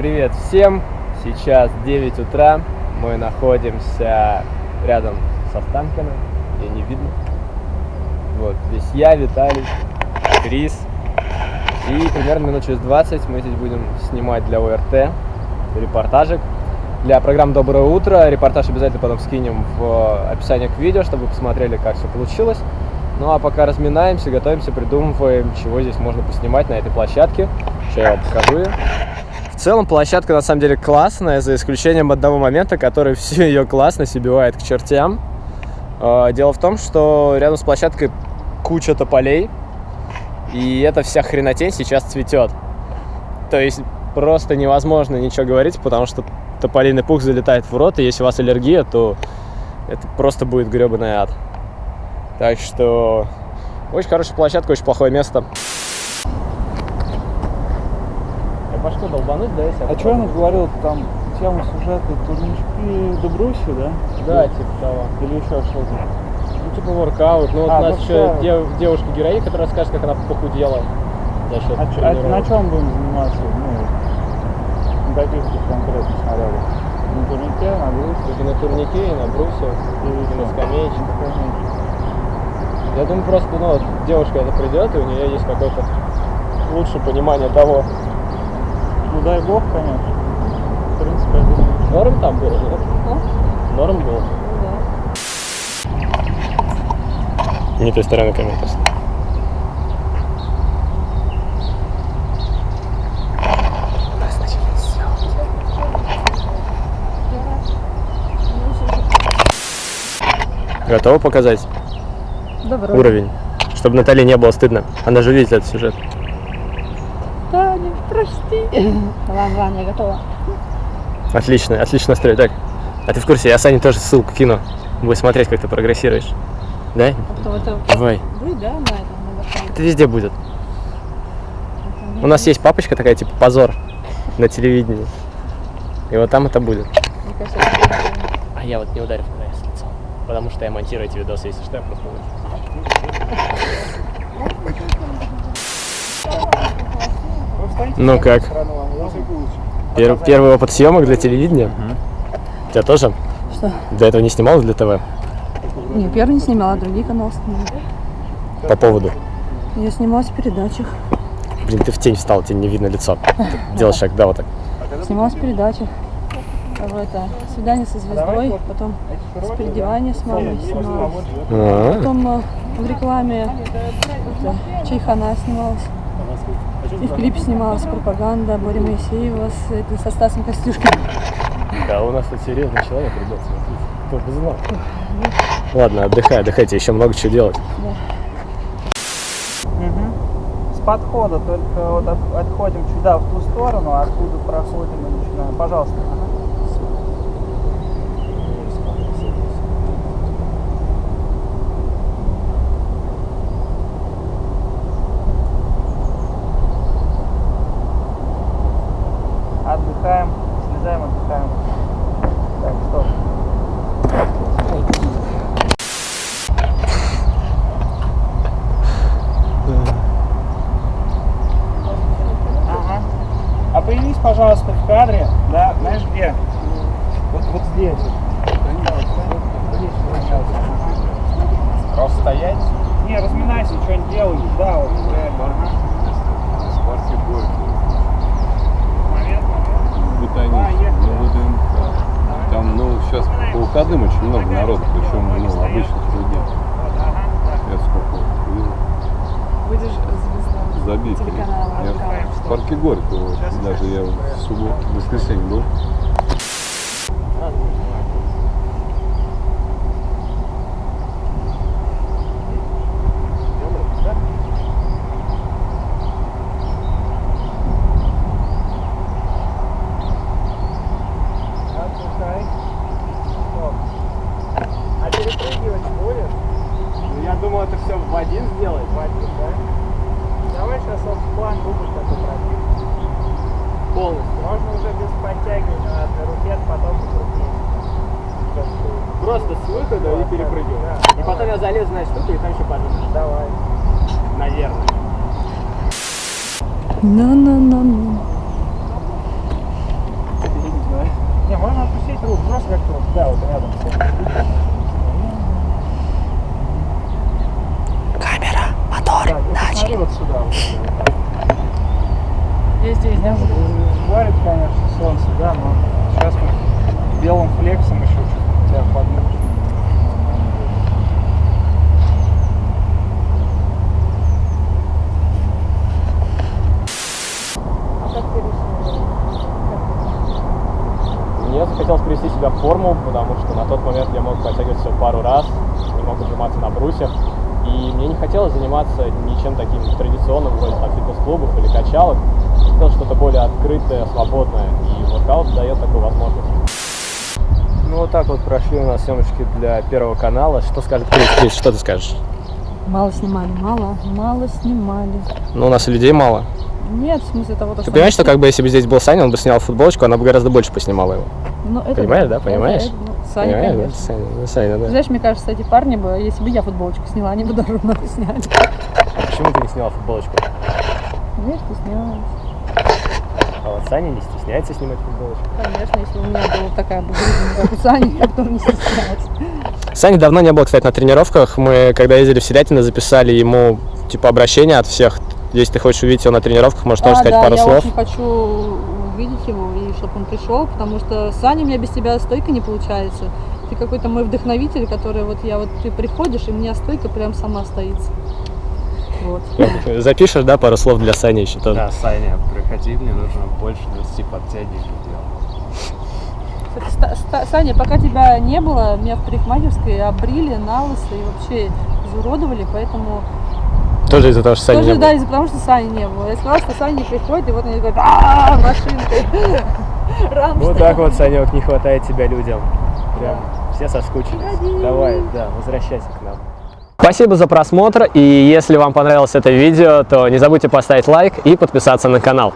привет всем! Сейчас 9 утра, мы находимся рядом со Станкиным, ее не видно. Вот, здесь я, Виталий, Крис. И примерно минут через 20 мы здесь будем снимать для ОРТ репортажик. Для программы «Доброе утро» репортаж обязательно потом скинем в описание к видео, чтобы вы посмотрели, как все получилось. Ну а пока разминаемся, готовимся, придумываем, чего здесь можно поснимать на этой площадке. Сейчас я вам покажу ее. В целом площадка на самом деле классная, за исключением одного момента, который всю ее классность убивает к чертям. А, Дело в том, что рядом с площадкой куча тополей, и эта вся хренотень сейчас цветет. То есть просто невозможно ничего говорить, потому что тополиный пух залетает в рот, и если у вас аллергия, то это просто будет гребаный ад. Так что очень хорошая площадка, очень плохое место. Башку долбануть, да, если А что она говорила там тему сюжета турнички Дубруси, да? Да, типа того. Или еще что-то? Ну, типа воркаут. Ну, вот А, у нас ну еще всё. дев- девушка-героиня, которая расскажет, как она похудела за счет А, а на чем будем заниматься? Ну, на каких тут конкретно снарядах? На турнике, на брусе? И на турнике, и на брусе, И и на скамеечке. На скамеечке. Я думаю, просто, ну, девушка это придет, и у нее есть какое-то лучшее понимание того, Ну дай бог, конечно. В принципе, я думаю, что- норм там было, нет? Норм было. Не той стороны камеры просто. Готова показать Добро. уровень? Чтобы Наталье не было стыдно. Она же видит этот сюжет. Прости. Ладно, ладно, я готова. Отлично, отлично настрой. Так, а ты в курсе, я Сане тоже ссылку кину. Будешь смотреть, как ты прогрессируешь. Да? А потом это Давай. вы, да, на этом, на? Это везде будет. У нас есть папочка такая, типа позор на телевидении. И вот там это будет. Мне кажется, это будет А я вот не ударю в КВС лицом. Потому что я монтирую эти видосы, если что, я просто Ну с как? Пер- первый опыт съемок для телевидения. У тебя тоже? Что? До этого не снималась для ТВ? Не, первый не снимала, а другие каналы снимала. По поводу. Я снималась в передачах. Блин, ты в тень встал, тебе не видно лицо. Делай шаг, да, вот так. Снималась в передачах. В это, свидание со звездой, потом переодевание с мамой снималась. А, Потом э, в рекламе это, Чайхана снималась. И в клипе снималась пропаганда Боря Моисеева с, это, со Стасом Костюшкиным. Да, у нас тут серьезный человек, ребят, смотрите. Кто бы знал. Ладно, отдыхай, отдыхайте, еще много чего делать. Мгм. С подхода только вот от- отходим сюда, в ту сторону, а оттуда проходим и начинаем. Пожалуйста. Ага. Отдыхаем, слезаем, отдыхаем. Так, стоп. Ага. А появись, пожалуйста, в кадре, да, знаешь где? Вот, вот здесь. Просто стоять? Не, разминайся, что-нибудь делай. Да, вот реально. Ага. Момент, момент. Ботанический, ну, ВДНХ. Там, ну, сейчас по выходным очень много народу, причем, ну, обычных людей. Я сколько увидел. Будешь звездой Забито. телеканала. Я в парке Горького, даже я в субботу, в воскресенье был. Отдыхай. Стоп. А перепрыгивать будешь? Ну, я думал, это все в один сделать. В один, да? Давай сейчас вот план дубль такой пробьем. Полностью. Можно уже без подтягивания на одной руке, а потом покрупнее. Просто с выхода Да, и перепрыгиваю. да. И потом я залезу на эту штуку и там еще подумаю. Давай. Наверное. На-на-на-на. труд, взрослый как труд, да, вот рядом. с этим. Камера, мотор, Так, вот посмотри вот сюда. Вот, вот так. Я здесь, да? Варит, конечно, солнце, да, но сейчас мы белым флексом еще чуть тебя подмучим. Мне захотелось привести себя в форму, потому что на тот момент я мог подтягивать всего пару раз, не мог отжиматься на брусьях. И мне не хотелось заниматься ничем таким традиционным, вроде там фитнес-клубов или качалок. Я хотел что-то более открытое, свободное. И воркаут дает такую возможность. Ну вот так вот прошли у нас съемочки для Первого канала. Что скажет Крис? Крис, что ты скажешь? Мало снимали, мало, мало снимали. Ну, у нас и людей мало. Нет, в смысле того, то, Ты понимаешь, что как бы если бы здесь был Саня, он бы снял футболочку, она бы гораздо больше поснимала его. Ну, это Понимаешь, да? Понимаешь? это, ну, Саня, Понимаешь, да? Саня, ну, Саня, да. Знаешь, мне кажется, эти парни бы, если бы я футболочку сняла, они бы тоже много сняли. А почему ты не сняла футболочку? Знаешь, ты снялась. А вот Саня не стесняется снимать футболочку. Конечно, если у меня была такая бы как у Сани, я бы не стеснялась. Сани давно не было, кстати, на тренировках. Мы, когда ездили в Селятино, записали ему, типа, обращение от всех. Если ты хочешь увидеть его на тренировках, можешь тоже А, сказать да, пару я слов. очень хочу увидеть его и чтобы он пришел, потому что Саня у меня без тебя стойка не получается. Ты какой-то мой вдохновитель, который вот я вот ты приходишь, и у меня стойка прям сама стоится. Вот. Запишешь, да, пару слов для Сани еще тоже? Да, Саня, приходи, мне нужно больше 20 подтягиваний делать. Кстати, Ста- Ста- Саня, пока тебя не было, меня в парикмахерской обрили на лысо и вообще изуродовали, поэтому Тоже из-за того, что Сани тоже не да, было. из-за того, что Сани не было. Я сказала, что Саня не приходит, и вот они говорят, а машинкой. Вот так вот, Санек, не хватает тебя людям. Прям все соскучились. Давай, да, возвращайся к нам. Спасибо за просмотр, и если вам понравилось это видео, то не забудьте поставить лайк и подписаться на канал.